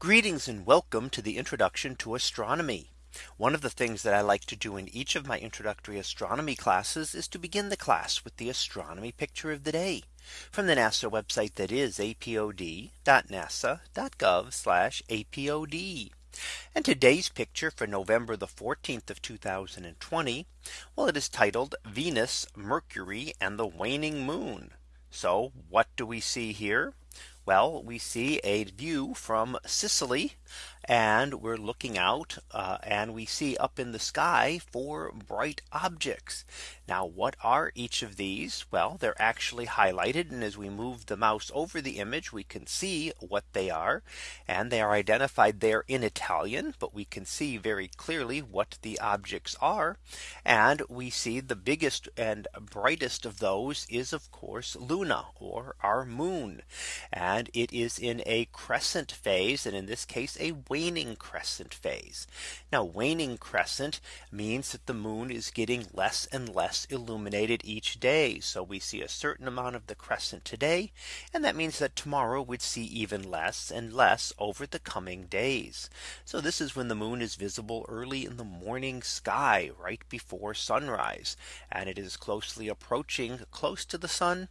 Greetings and welcome to the introduction to astronomy. One of the things that I like to do in each of my introductory astronomy classes is to begin the class with the astronomy picture of the day from the NASA website that is apod.nasa.gov apod. And today's picture for November the 14th of 2020. Well, it is titled Venus, Mercury and the waning moon. So what do we see here? Well, we see a view from Sicily and we're looking out uh, and we see up in the sky four bright objects. Now what are each of these? Well, they're actually highlighted. And as we move the mouse over the image, we can see what they are. And they are identified there in Italian, but we can see very clearly what the objects are. And we see the biggest and brightest of those is of course Luna or our moon. And it is in a crescent phase. And in this case, a waning crescent phase. Now waning crescent means that the moon is getting less and less illuminated each day. So we see a certain amount of the crescent today. And that means that tomorrow we'd see even less and less over the coming days. So this is when the moon is visible early in the morning sky right before sunrise. And it is closely approaching close to the sun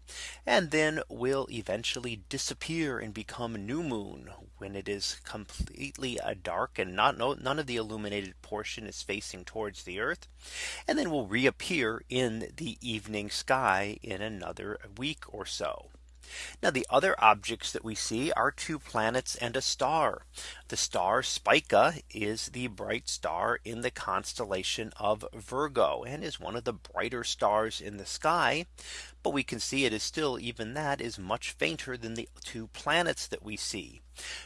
and then will eventually disappear and become new moon when it is completely a dark and not no, none of the illuminated portion is facing towards the Earth. And then will reappear in the evening sky in another week or so. Now the other objects that we see are two planets and a star. The star Spica is the bright star in the constellation of Virgo and is one of the brighter stars in the sky. But we can see it is still even that is much fainter than the two planets that we see.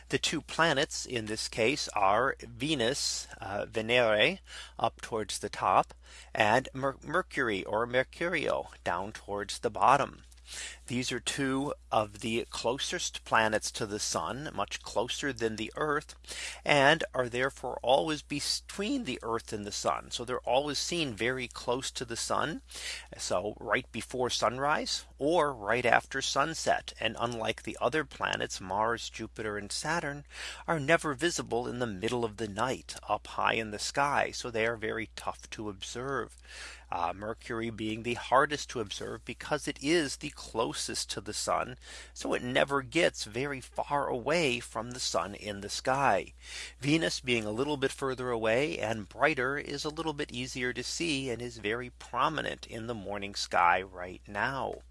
The two planets in this case are Venus, uh, Venere up towards the top and Mer Mercury or Mercurio down towards the bottom. These are two of the closest planets to the sun much closer than the Earth and are therefore always between the Earth and the sun. So they're always seen very close to the sun. So right before sunrise or right after sunset. And unlike the other planets Mars, Jupiter and Saturn are never visible in the middle of the night up high in the sky. So they are very tough to observe. Uh, Mercury being the hardest to observe because it is the closest to the sun. So it never gets very far away from the sun in the sky. Venus being a little bit further away and brighter is a little bit easier to see and is very prominent in the morning sky right now.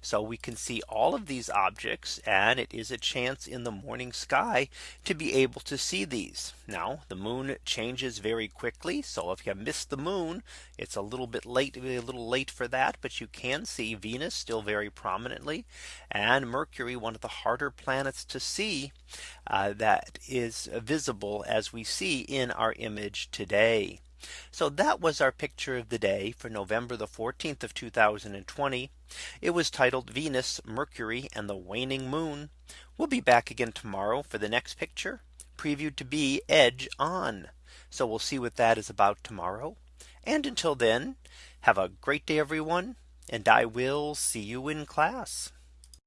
So we can see all of these objects and it is a chance in the morning sky to be able to see these. Now the moon changes very quickly. So if you missed the moon, it's a little bit late, a little late for that. But you can see Venus still very prominently and Mercury, one of the harder planets to see uh, that is visible as we see in our image today. So that was our picture of the day for November the 14th of 2020. It was titled Venus, Mercury and the waning moon. We'll be back again tomorrow for the next picture previewed to be edge on. So we'll see what that is about tomorrow. And until then, have a great day, everyone. And I will see you in class.